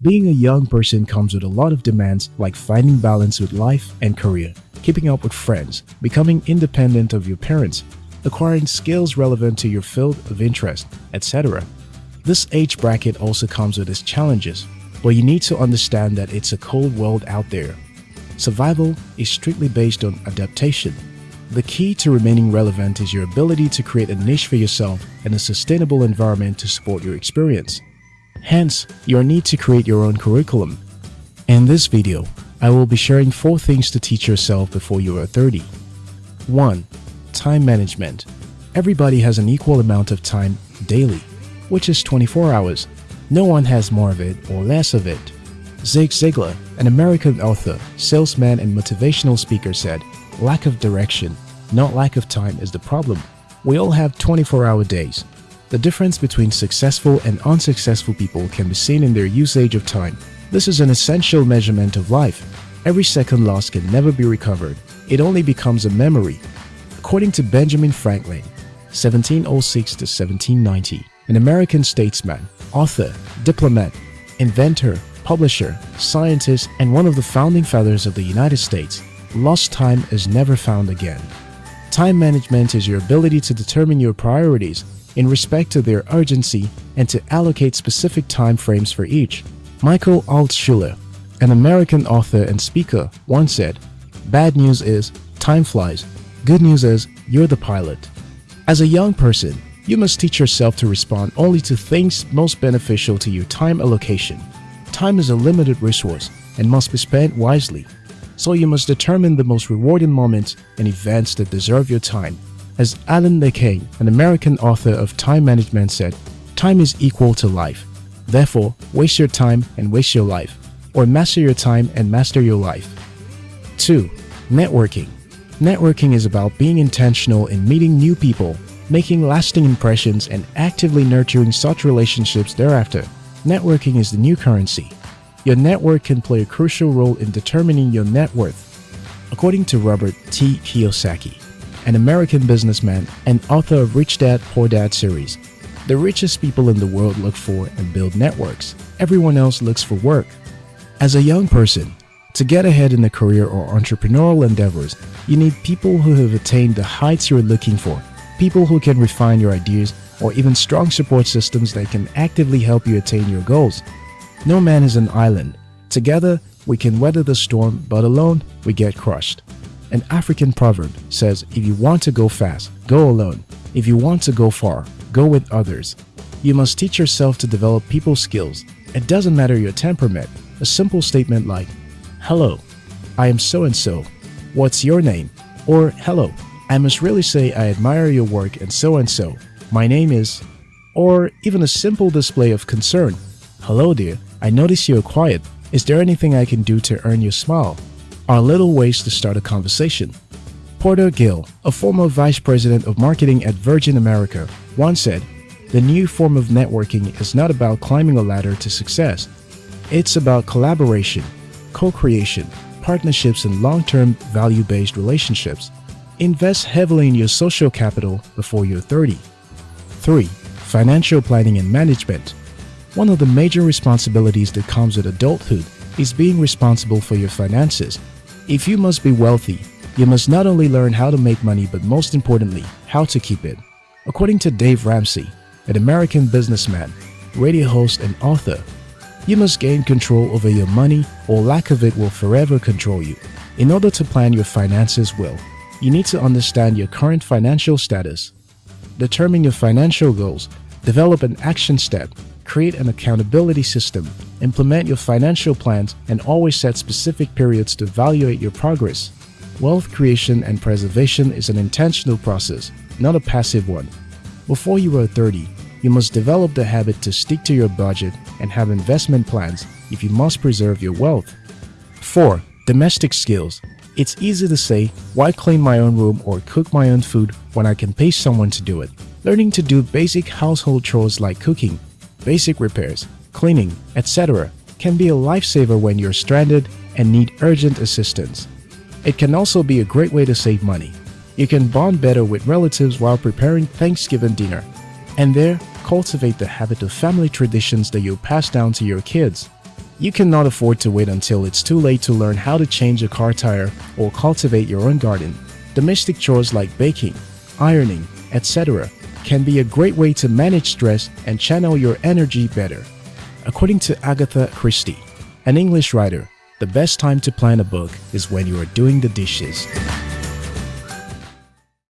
Being a young person comes with a lot of demands like finding balance with life and career, keeping up with friends, becoming independent of your parents, acquiring skills relevant to your field of interest, etc. This age bracket also comes with its challenges, but you need to understand that it's a cold world out there. Survival is strictly based on adaptation. The key to remaining relevant is your ability to create a niche for yourself and a sustainable environment to support your experience. Hence, your need to create your own curriculum. In this video, I will be sharing 4 things to teach yourself before you are 30. 1. Time management. Everybody has an equal amount of time daily, which is 24 hours. No one has more of it or less of it. Zig Ziglar, an American author, salesman and motivational speaker said, lack of direction, not lack of time is the problem. We all have 24-hour days, the difference between successful and unsuccessful people can be seen in their usage of time. This is an essential measurement of life. Every second lost can never be recovered. It only becomes a memory. According to Benjamin Franklin, 1706 to 1790, an American statesman, author, diplomat, inventor, publisher, scientist, and one of the founding fathers of the United States, lost time is never found again. Time management is your ability to determine your priorities in respect to their urgency and to allocate specific time frames for each. Michael Altshuler, an American author and speaker, once said, Bad news is, time flies. Good news is, you're the pilot. As a young person, you must teach yourself to respond only to things most beneficial to your time allocation. Time is a limited resource and must be spent wisely. So you must determine the most rewarding moments and events that deserve your time as Alan Lakein, an American author of time management said, time is equal to life. Therefore, waste your time and waste your life, or master your time and master your life. 2. Networking Networking is about being intentional in meeting new people, making lasting impressions and actively nurturing such relationships thereafter. Networking is the new currency. Your network can play a crucial role in determining your net worth. According to Robert T. Kiyosaki, an American businessman and author of Rich Dad Poor Dad series. The richest people in the world look for and build networks. Everyone else looks for work. As a young person, to get ahead in a career or entrepreneurial endeavors, you need people who have attained the heights you're looking for, people who can refine your ideas, or even strong support systems that can actively help you attain your goals. No man is an island. Together, we can weather the storm, but alone, we get crushed. An African proverb says, if you want to go fast, go alone. If you want to go far, go with others. You must teach yourself to develop people skills. It doesn't matter your temperament. A simple statement like, Hello, I am so-and-so. What's your name? Or, Hello, I must really say I admire your work and so-and-so. My name is... Or even a simple display of concern. Hello dear, I notice you're quiet. Is there anything I can do to earn your smile? are little ways to start a conversation. Porter Gale, a former vice president of marketing at Virgin America, once said, The new form of networking is not about climbing a ladder to success. It's about collaboration, co-creation, partnerships and long-term value-based relationships. Invest heavily in your social capital before you're 30. 3. Financial planning and management. One of the major responsibilities that comes with adulthood is being responsible for your finances if you must be wealthy, you must not only learn how to make money but most importantly, how to keep it. According to Dave Ramsey, an American businessman, radio host and author, you must gain control over your money or lack of it will forever control you. In order to plan your finances well, you need to understand your current financial status, determine your financial goals, develop an action step, create an accountability system, implement your financial plans, and always set specific periods to evaluate your progress. Wealth creation and preservation is an intentional process, not a passive one. Before you are 30, you must develop the habit to stick to your budget and have investment plans if you must preserve your wealth. 4. Domestic skills. It's easy to say, why clean my own room or cook my own food when I can pay someone to do it. Learning to do basic household chores like cooking, basic repairs, cleaning, etc. can be a lifesaver when you're stranded and need urgent assistance. It can also be a great way to save money. You can bond better with relatives while preparing Thanksgiving dinner, and there cultivate the habit of family traditions that you'll pass down to your kids. You cannot afford to wait until it's too late to learn how to change a car tire or cultivate your own garden. Domestic chores like baking, ironing, etc. can be a great way to manage stress and channel your energy better. According to Agatha Christie, an English writer, the best time to plan a book is when you are doing the dishes.